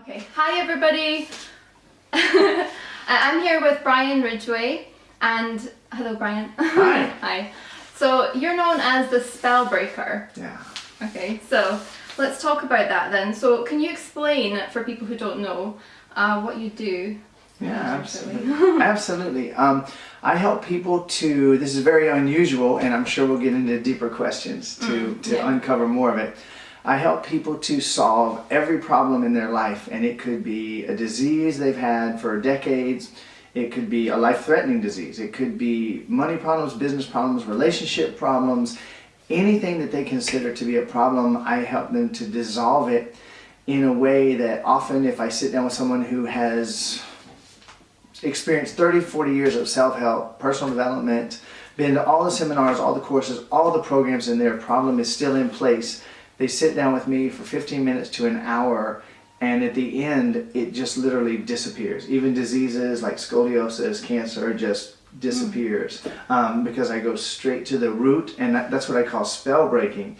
Okay, hi everybody. I'm here with Brian Ridgway and hello Brian. Hi. hi. So you're known as the spell breaker. Yeah. Okay, so let's talk about that then. So can you explain for people who don't know uh, what you do? Yeah, absolutely. absolutely. Um, I help people to, this is very unusual and I'm sure we'll get into deeper questions to, Mm, to yeah. uncover more of it. I help people to solve every problem in their life and it could be a disease they've had for decades. It could be a life-threatening disease. It could be money problems, business problems, relationship problems, anything that they consider to be a problem, I help them to dissolve it in a way that often if I sit down with someone who has experienced 30, 40 years of self-help, personal development, been to all the seminars, all the courses, all the programs and their problem is still in place. They sit down with me for 15 minutes to an hour and at the end it just literally disappears. Even diseases like scoliosis, cancer just disappears um, because I go straight to the root and that, that's what I call spell breaking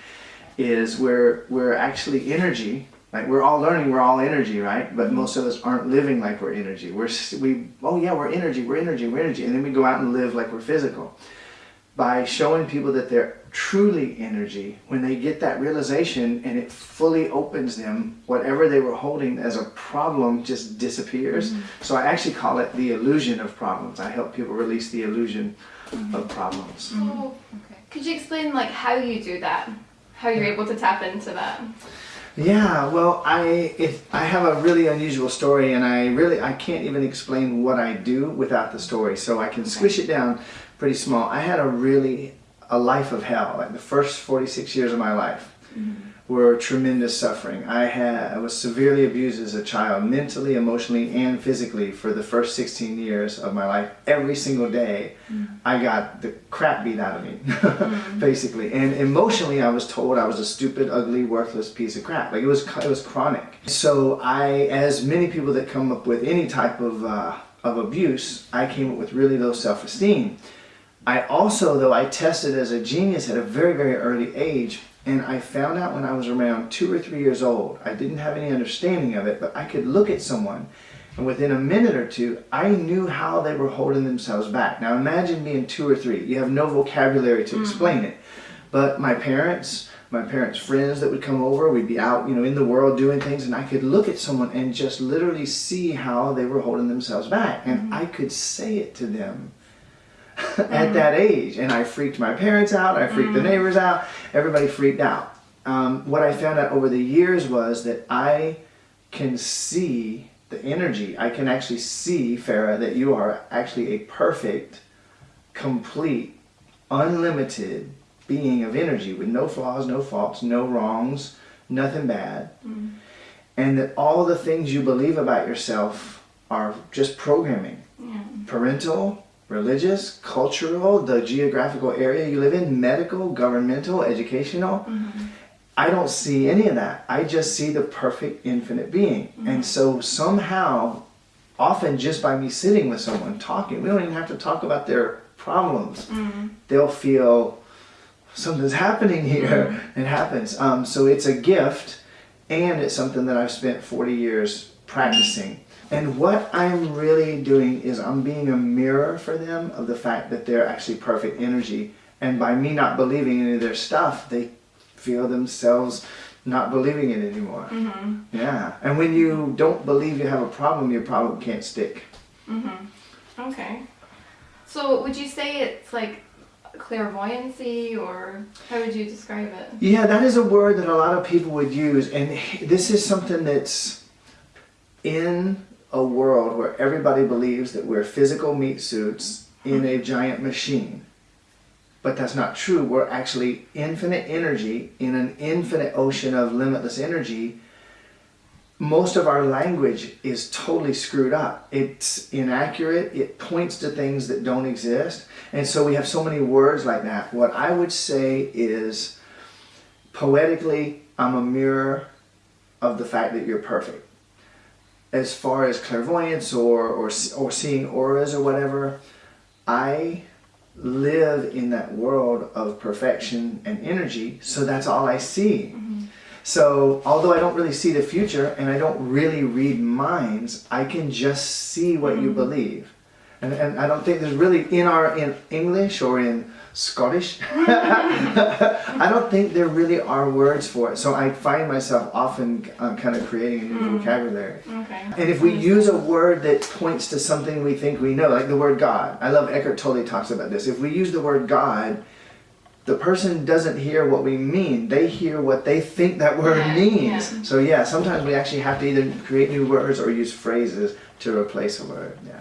is where we're actually energy Right? We're all learning we're all energy, right? But most of us aren't living like we're energy. We're we oh yeah, we're energy, we're energy, we're energy, and then we go out and live like we're physical. By showing people that they're truly energy, when they get that realization and it fully opens them, whatever they were holding as a problem just disappears. Mm-hmm. So I actually call it the illusion of problems. I help people release the illusion mm-hmm. of problems. Mm-hmm. Oh, okay. Could you explain like how you do that? How you're able to tap into that? Yeah, well, I it, I have a really unusual story, and I really I can't even explain what I do without the story. So I can squish it down pretty small. I had a really a life of hell. Like the first forty six years of my life mm-hmm. were tremendous suffering. I had I was severely abused as a child, mentally, emotionally, and physically for the first sixteen years of my life. Every single day, mm. I got the crap beat out of me, mm. basically. And emotionally, I was told I was a stupid, ugly, worthless piece of crap. Like it was, it was chronic. So I, as many people that come up with any type of uh, of abuse, I came up with really low self-esteem. I also, though, I tested as a genius at a very, very early age, and I found out when I was around two or three years old. I didn't have any understanding of it, but I could look at someone, and within a minute or two, I knew how they were holding themselves back. Now imagine being two or three. You have no vocabulary to hmm. explain it. But my parents, my parents' friends that would come over, we'd be out, you know, in the world doing things, and I could look at someone and just literally see how they were holding themselves back. And hmm. I could say it to them at that mm-hmm. age. And I freaked my parents out, I freaked the mm. neighbors out, everybody freaked out. Um, what I found out over the years was that I can see the energy. I can actually see, Farah, that you are actually a perfect, complete, unlimited being of energy with no flaws, no faults, no wrongs, nothing bad. Mm. And that all the things you believe about yourself are just programming Yeah. parental, religious, cultural, the geographical area you live in, medical, governmental, educational. Mm-hmm. I don't see any of that. I just see the perfect infinite being. Mm-hmm. And so somehow, often just by me sitting with someone talking, we don't even have to talk about their problems. Mm-hmm. They'll feel something's happening here. It happens. Um, so it's a gift and it's something that I've spent 40 years practicing. And what I'm really doing is I'm being a mirror for them of the fact that they're actually perfect energy. And by me not believing any of their stuff, they feel themselves not believing it anymore. Yeah. And when you don't believe you have a problem, your problem can't stick. Mm -hmm. Okay. So would you say it's like clairvoyancy or how would you describe it? Yeah, that is a word that a lot of people would use, and this is something that's in a world where everybody believes that we're physical meat suits in a giant machine. But that's not true. We're actually infinite energy in an infinite ocean of limitless energy. Most of our language is totally screwed up. It's inaccurate. It points to things that don't exist. And so we have so many words like that. What I would say is poetically, I'm a mirror of the fact that you're perfect. As far as clairvoyance or, or, or seeing auras or whatever, I live in that world of perfection and energy, so that's all I see. Mm-hmm. So although I don't really see the future and I don't really read minds, I can just see what you mm-hmm. believe. And, and I don't think there's really in our in English or in Scottish. I don't think there really are words for it. So I find myself often uh, kind of creating a new vocabulary. Okay. And if we use a word that points to something we think we know, like the word God, I love Eckhart Tolle talks about this. If we use the word God, the person doesn't hear what we mean. They hear what they think that word Yeah, means. yeah. So yeah, sometimes we actually have to either create new words or use phrases to replace a word. Yeah.